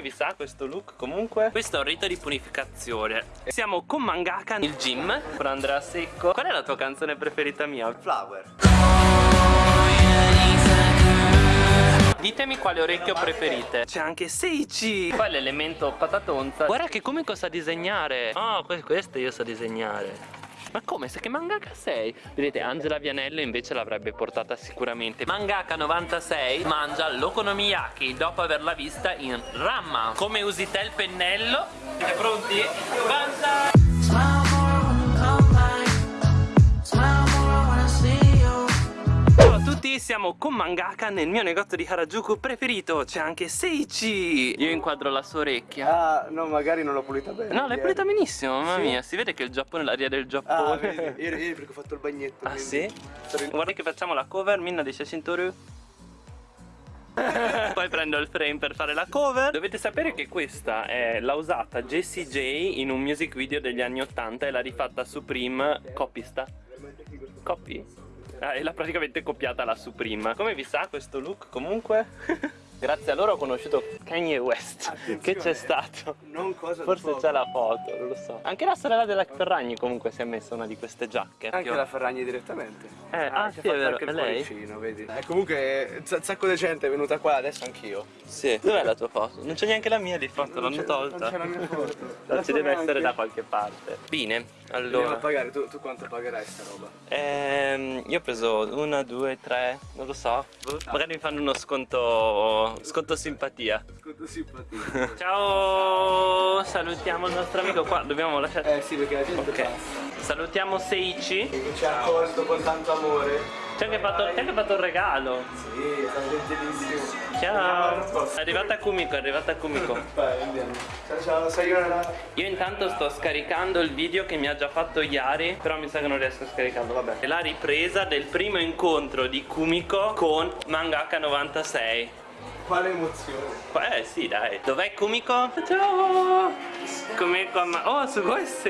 Come vi sa questo look? Comunque? Questo è un rito di punificazione Siamo con Mangaka nel gym. Con Andrea Secco. Qual è la tua canzone preferita mia? Flower. Ditemi quale orecchio preferite. C'è anche Seichi. Poi l'elemento patatonza Guarda che come sa disegnare. Oh, questo io so disegnare ma come? Se che mangaka sei? Vedete, Angela Vianello invece l'avrebbe portata sicuramente Mangaka 96 mangia l'okonomiyaki dopo averla vista in Ramma Come usi te il pennello? Siete pronti? Banzai! Tutti, siamo con Mangaka nel mio negozio di Harajuku preferito C'è anche Seichi. Io inquadro la sua orecchia. Ah, no, magari non l'ho pulita bene No, l'hai pulita benissimo, mamma sì. mia. Si vede che il Giappone è l'aria del Ah, Giappone vedi, ieri, ieri perché ho fatto il bagnetto Ah, quindi- sì? Sarei- Guarda che facciamo la cover, Minna dice Shintoru Poi prendo il frame per fare la cover. Dovete sapere che questa è l'ha usata Jessie J in un music video degli anni 80 E l'ha rifatta Supreme. Copista. Copy? Ah, e l'ha praticamente copiata la Supreme Come vi sa questo look comunque? Grazie a loro ho conosciuto Kanye West Attenzione. Che c'è stato. Non cosa Forse c'è la foto, non lo so. Anche la sorella della Ferragni comunque si è messa una di queste giacche. Anche la Ferragni direttamente. Eh, ah, è sì, è vero, anche il lei? cuoricino, vedi. Eh, Comunque un sa- sacco di gente è venuta qua adesso anch'io. Sì. Dov'è la tua foto? Non c'è neanche la mia di foto, Non l'hanno tolta. Non c'è la mia foto. No, La ci deve essere da qualche parte. Bene, Andiamo a allora. pagare, tu, tu quanto pagherai sta roba? ehm, Io ho preso una, due, tre, non lo so. Magari mi fanno uno sconto, sconto simpatia. Sconto simpatia. Ciao, salutiamo il nostro amico qua, dobbiamo lasciare. Eh sì perché la gente Ok, passa. Salutiamo Seichi Che ci ha accolto con tanto amore. C'è anche fatto, c'è anche fatto un regalo. Sì, è stato gentilissimo. Ciao. È arrivata Kumiko, è arrivata Kumiko. Vai, andiamo. Ciao ciao, sayonara Io intanto sto scaricando il video che mi ha già fatto Yari Però mi sa che non riesco a scaricarlo, vabbè. È la ripresa del primo incontro di Kumiko con Mangaka 96 Quale emozione. Eh sì dai. Dov'è Kumiko? Ciao. Kumiko ma... Oh su questo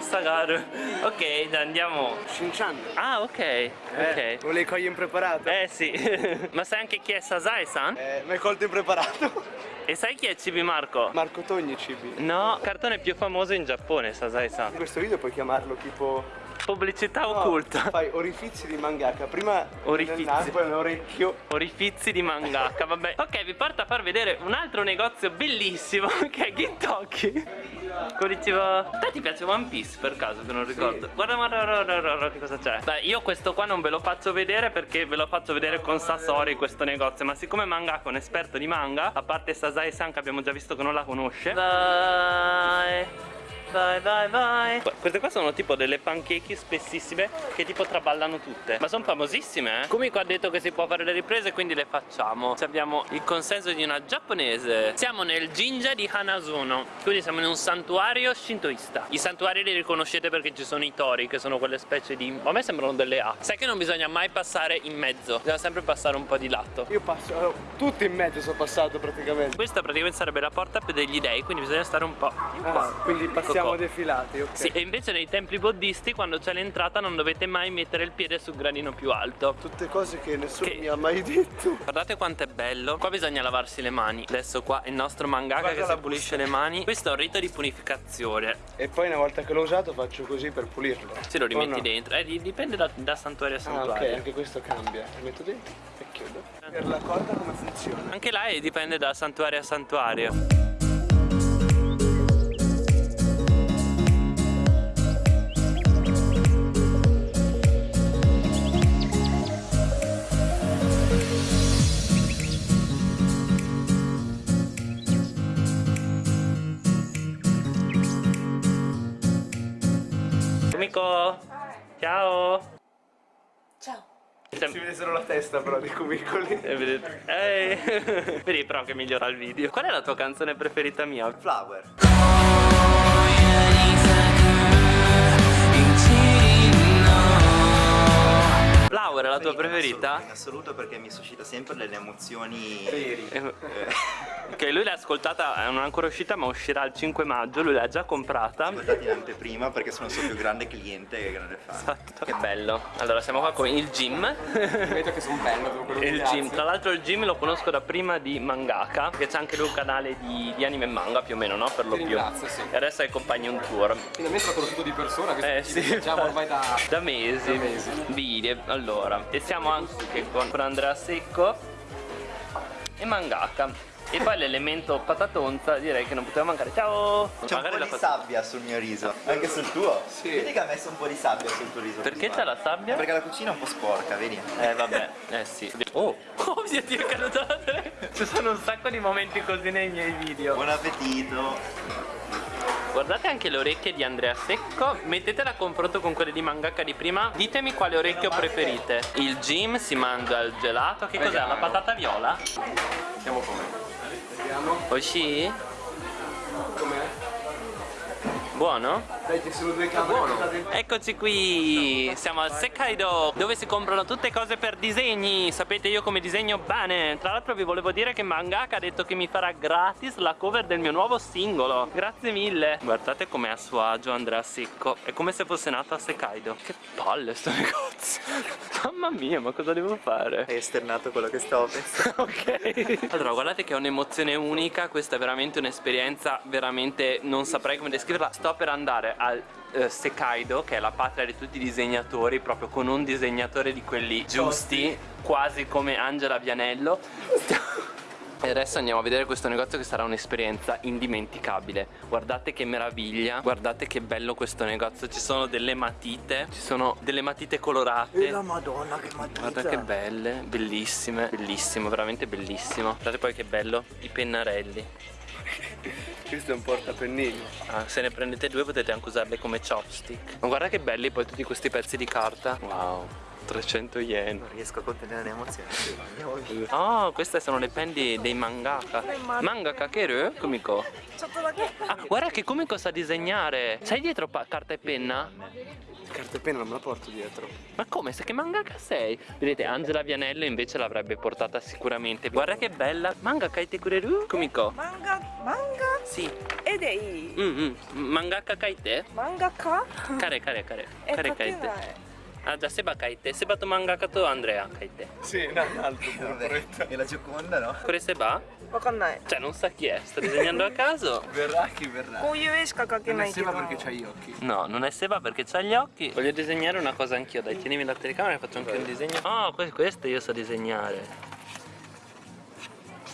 Sagaru Ok dai, andiamo. Shinchan. Ah ok. Eh, Ok. volevi cogliere impreparato? Eh sì. Ma sai anche chi è Sasai-san? Eh, mi hai colto impreparato E sai chi è Cibi Marco? Marco Togni Cibi No, cartone più famoso in Giappone, Sasai-san. In questo video puoi chiamarlo tipo Pubblicità No, occulta. Fai orifizi di mangaka. Prima Orifizi. naso, poi nell'orecchio Orifizi di mangaka, vabbè. Ok, vi porto a far vedere un altro negozio bellissimo Che è Gintoki Konnichiwa A te ti piace One Piece per caso che non ricordo? Guarda, guarda, guarda, guarda, guarda che cosa c'è? Beh, io questo qua non ve lo faccio vedere perché ve lo faccio vedere con Sasori questo negozio Ma siccome Mangaka è un esperto di manga A parte Sasai-san che abbiamo già visto che non la conosce. Vai Vai vai vai. Queste qua sono tipo delle pancake spessissime Che tipo traballano tutte. Ma sono famosissime eh. Kumiko ha detto che si può fare le riprese Quindi le facciamo. Ci abbiamo il consenso di una giapponese. Siamo nel Jinja di Hanazuno. Quindi siamo in un santuario shintoista. I santuari li riconoscete perché ci sono i tori Che sono quelle specie di... A me sembrano delle A. Sai che non bisogna mai passare in mezzo. Bisogna sempre passare un po' di lato. Io passo, allora, tutto in mezzo sono passato praticamente. Questa praticamente sarebbe la porta per degli dei Quindi bisogna stare un po' Ah, qua quindi passiamo Ecco qua. defilati, ok Sì, e invece nei templi buddisti quando c'è l'entrata non dovete mai mettere il piede sul gradino più alto. Tutte cose che nessuno Che- mi ha mai detto Guardate quanto è bello. Qua bisogna lavarsi le mani. Adesso qua il nostro mangaka Guarda che la si pulisce le mani. Questo è un rito di punificazione. E poi una volta che l'ho usato faccio così per pulirlo Se lo rimetti no? dentro. Eh, di- dipende da, da santuario a Ah santuario. ok, anche questo cambia Lo metto dentro e chiudo Per la corda come funziona? Anche là eh, dipende da santuario a santuario. Ciao. Ciao. Si vede solo la testa però di cubicoli E Ehi Vedi però che migliora il video Qual è la tua canzone preferita mia? Flower Laura, la tua preferita? In assoluto perché mi suscita sempre delle emozioni Veri. Eh, Ok, lui l'ha ascoltata, non è ancora uscita ma uscirà il 5 maggio, lui l'ha già comprata ascoltati in anteprima perché sono il suo più grande cliente e grande fan. Esatto. Che bello. Allora, siamo qua con il gym. Vedo che sono bello, il che gym. Tra l'altro il gym lo conosco da prima di Mangaka, che c'è anche lui un canale di, di anime e manga più o meno, no? Per lo più. sì. E adesso accompagni un tour. Finalmente l'ho conosciuto di persona, questo Eh, ci sì. diciamo ormai da... Da mesi. Da mesi. Video. Allora. E siamo anche con, Andrea Secco e Mangaka. E poi l'elemento patatonza direi che non poteva mancare. Ciao! C'è un po' di sabbia sul mio riso, anche sul tuo. Sì. Vedi che ha messo un po' di sabbia sul tuo riso. Perché c'è la sabbia? Perché la cucina è un po' sporca, vedi? Eh vabbè, eh sì. Oh, oh mio dio, è caduta la tele. Ci sono un sacco di momenti così nei miei video. Buon appetito. Guardate anche le orecchie di Andrea Secco, mettetela a confronto con quelle di mangaka di prima. Ditemi quale orecchio preferite. Il Jim si mangia il gelato. Che cos'è? La patata viola? Vediamo come. Oshi? com'è. Buono? Dai, ci sono due camere. Buono. Eccoci qui, siamo al Sekaido dove si comprano tutte cose per disegni. Sapete io come disegno bene Tra l'altro vi volevo dire che Mangaka ha detto che mi farà gratis la cover del mio nuovo singolo. Grazie mille. Guardate com'è a suo agio Andrea Secco. È come se fosse nato a Sekaido Che palle sto negozio. Mamma mia ma cosa devo fare? Hai esternato quello che stavo pensando. ok. Allora guardate che è un'emozione unica. Questa è veramente un'esperienza Veramente non saprei come descriverla Sto per andare al eh, Sekaido Che è la patria di tutti i disegnatori Proprio con un disegnatore di quelli giusti Quasi come Angela Vianello e adesso andiamo a vedere questo negozio che sarà un'esperienza indimenticabile Guardate che meraviglia Guardate che bello questo negozio Ci sono delle matite Ci sono delle matite colorate madonna che matita. Guarda che belle, bellissime, bellissimo, veramente bellissimo. Guardate poi che bello, i pennarelli. Questo è un portapennini. Ah, se ne prendete due potete anche usarli come chopstick. Ma guarda che belli poi tutti questi pezzi di carta. Wow, 300 yen. Non riesco a contenere le emozioni. sì, andiamo via. Oh, queste sono le pen di- dei mangaka. Mangaka Keru? Kumiko. Ah, guarda che Kumiko sa disegnare. Sai dietro carta e penna? Carta e penna non me la porto dietro. Ma come? Sai che mangaka sei? Vedete, Angela Vianello invece l'avrebbe portata sicuramente. Guarda che bella. Mangaka e kureru? Kumiko. Manga, manga? Sì. Ed è. Mm -hmm. Mangaka kaite? Mangaka? Kare, kare, kare. Kare kaite. Ah già, Seba kaite. Seba to mangaka to Andrea kaite. Sì, no, un altro. Vabbè, e la Gioconda no? Kore Seba? わかんない Cioè, non sa chi è. Sta disegnando a caso. Verrà chi verrà. こういう絵しか描け Non な è いけど Seba perché c'ha gli occhi. No, non è Seba perché c'ha gli occhi. Voglio disegnare una cosa anch'io. Dai, tienimi la telecamera e faccio anche un disegno. Oh, que- questo io so disegnare.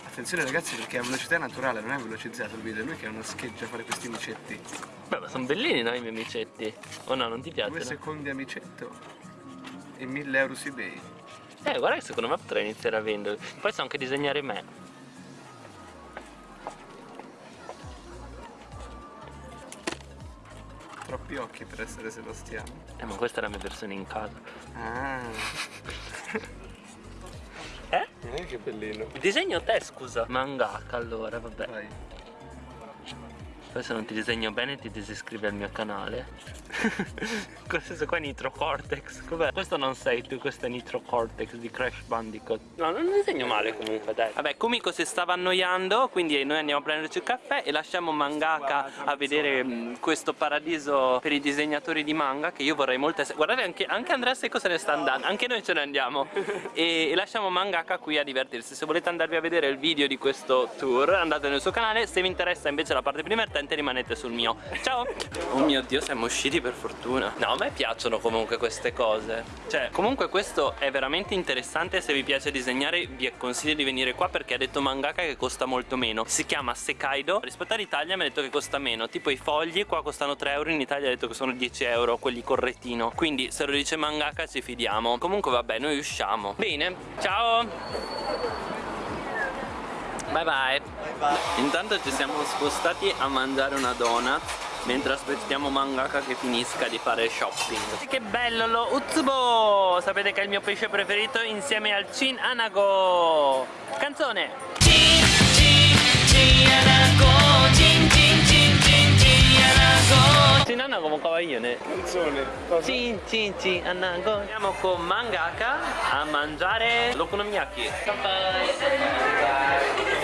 Attenzione ragazzi perché a velocità naturale, non è velocizzato il video, è lui che ha una scheggia a fare questi micetti. Beh, ma sono bellini, no, i miei amicetti? O no, non ti Due piacciono? secondi a micetto e 1000 euro su eBay. Eh, guarda che secondo me potrei iniziare a venderli. Poi so anche disegnare me. Troppi occhi per essere Sebastiano. Eh, ma questa è la mia versione in casa. Ah, Eh? eh, che bellino. Disegno te, scusa. Mangaka, allora, vabbè. Vai. Poi se non ti disegno bene ti disiscrivi al mio canale. questo qua è Nitro Cortex. Cos'è? Questo non sei tu, questo è Nitro Cortex di Crash Bandicoot. No, non disegno male comunque, dai. Vabbè, Kumiko si stava annoiando, quindi noi andiamo a prenderci il caffè e lasciamo Mangaka a vedere mh, questo paradiso per i disegnatori di manga che io vorrei molto essere. Guardate, anche, anche Andrea Secco se ne sta andando, anche noi ce ne andiamo. e, e lasciamo Mangaka qui a divertirsi. Se volete andarvi a vedere il video di questo tour, andate nel suo canale. Se vi interessa invece la parte più divertente, rimanete sul mio. Ciao! Oh mio dio, siamo usciti per fortuna. No, a me piacciono comunque queste cose. Cioè, comunque questo è veramente interessante. Se vi piace disegnare, vi consiglio di venire qua perché ha detto Mangaka che costa molto meno. Si chiama Sekaido. Rispetto all'Italia mi ha detto che costa meno. Tipo i fogli qua costano 3 euro, in Italia ha detto che sono 10 euro, quelli col retino. Quindi se lo dice Mangaka ci fidiamo. Comunque vabbè, noi usciamo. Bene, ciao! Bye bye. Intanto ci siamo spostati a mangiare una donut mentre aspettiamo Mangaka che finisca di fare shopping. Che bello lo Utsubo! Sapete che è il mio pesce preferito insieme al Chin Anago. Canzone! Chin Anago kawaiione. Canzone. Cosa? Cin cin cin anango. Andiamo con Mangaka a mangiare l'okonomiyaki.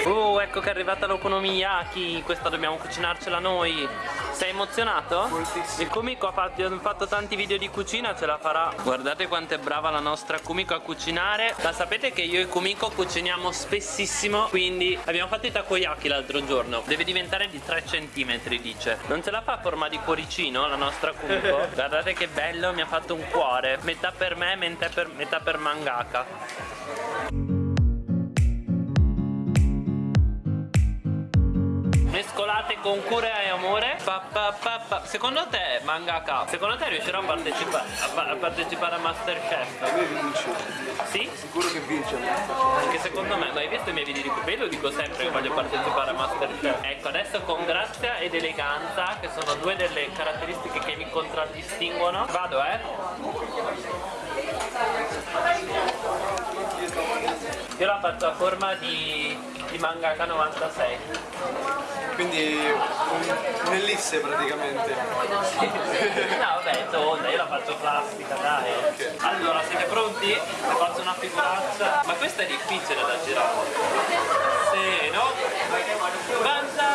Uh, ecco che è arrivata l'okonomiyaki. Questa dobbiamo cucinarcela noi. Sei emozionato? Moltissimo. Il Kumiko ha fatto, ha fatto tanti video di cucina, ce la farà. Guardate quanto è brava la nostra Kumiko a cucinare. Ma sapete che io e Kumiko cuciniamo spessissimo, quindi abbiamo fatto i takoyaki l'altro giorno. Deve diventare di 3 cm, dice. Non ce la fa a forma di cuoricino la nostra Kumiko? Guardate che bello, mi ha fatto un cuore. Metà per me, metà per, metà per mangaka. Con cura e amore. Pa, pa, pa. Secondo te, mangaka, secondo te riuscirò a partecipare a, a partecipare a Masterchef? A me vince. Sì? Sicuro che vince. Anche secondo me, ma hai visto i miei video di Coupé? Lo dico sempre che voglio partecipare a Masterchef. Ecco, adesso con grazia ed eleganza, che sono due delle caratteristiche che mi contraddistinguono, vado eh. Faccio a forma di, di mangaka 96. Quindi un- un'ellisse praticamente. No vabbè, è tonda, io la faccio plastica, dai. Allora, siete pronti? Faccio una figuraccia. Ma questa è difficile da girare. Sì, no? Banzai!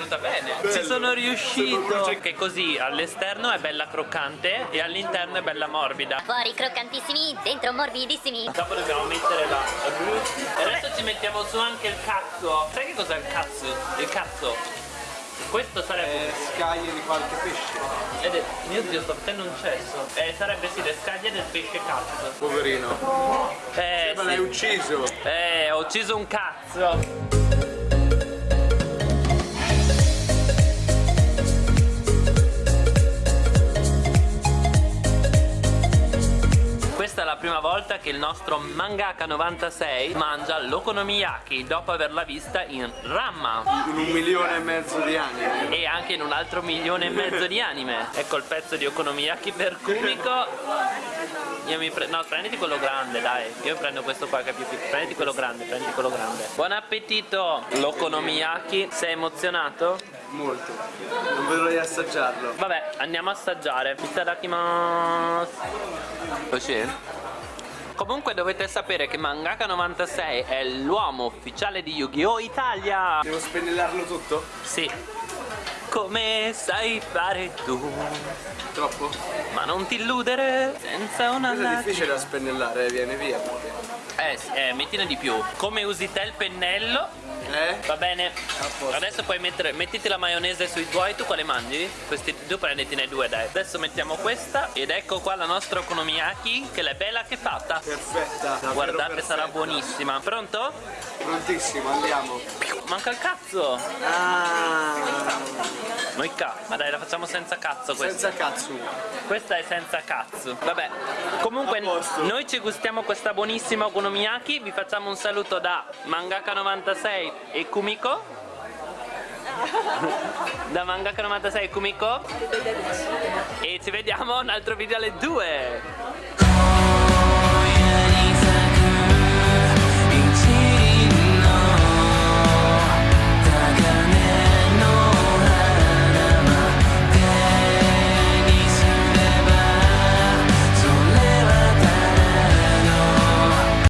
Venuta bene. Ci sono riuscito. Che così all'esterno è bella croccante e all'interno è bella morbida. Fuori croccantissimi, dentro morbidissimi. Dopo dobbiamo mettere la E adesso ci mettiamo su anche il cazzo. Sai che cos'è il cazzo? Il cazzo. Questo sarebbe Eh, scaglie di qualche pesce. Ed è, mio dio, sto facendo un cesso. Eh, sarebbe sì, le scaglie del pesce cazzo. Poverino. Eh, Ma l'hai sì. ucciso. Eh, ho ucciso un cazzo. Prima volta che il nostro mangaka 96 mangia l'okonomiyaki dopo averla vista in Ramma In un milione e mezzo di anni. e anche in un altro milione e mezzo di anime. Ecco il pezzo di okonomiyaki per Kumiko. Io mi prendo. No, prenditi quello grande, dai. Io prendo questo qua che è più piccolo. Prenditi quello grande, prenditi quello grande. Buon appetito! L'okonomiyaki, sei emozionato? Molto. Non vedo di assaggiarlo. Vabbè, andiamo a assaggiare. Itadakimasu. Così? Comunque dovete sapere che Mangaka 96 è l'uomo ufficiale di Yu-Gi-Oh! Italia! Devo spennellarlo tutto? Sì. Come sai fare tu? Troppo? Ma non ti illudere senza una Questo è lacrima. difficile da spennellare, viene via. Eh, sì, eh, mettine di più. Come usi te il pennello? Eh? Va bene. Adesso puoi mettere, mettiti la maionese sui tuoi, tu quale mangi? Questi tu prenditene due, dai. Adesso mettiamo questa ed ecco qua la nostra okonomiyaki, che è bella che è fatta. Perfetta. Guardate, sarà perfetta. buonissima. Pronto? Prontissimo, andiamo. Manca il cazzo. Ah, Noi ca. Ma dai, la facciamo senza cazzo questa. senza cazzo. Questa è senza cazzo. Vabbè. Comunque noi ci gustiamo questa buonissima okonomiyaki. Vi facciamo un saluto da Mangaka96 e Kumiko. da Mangaka96 e Kumiko. E ci vediamo un altro video alle 2.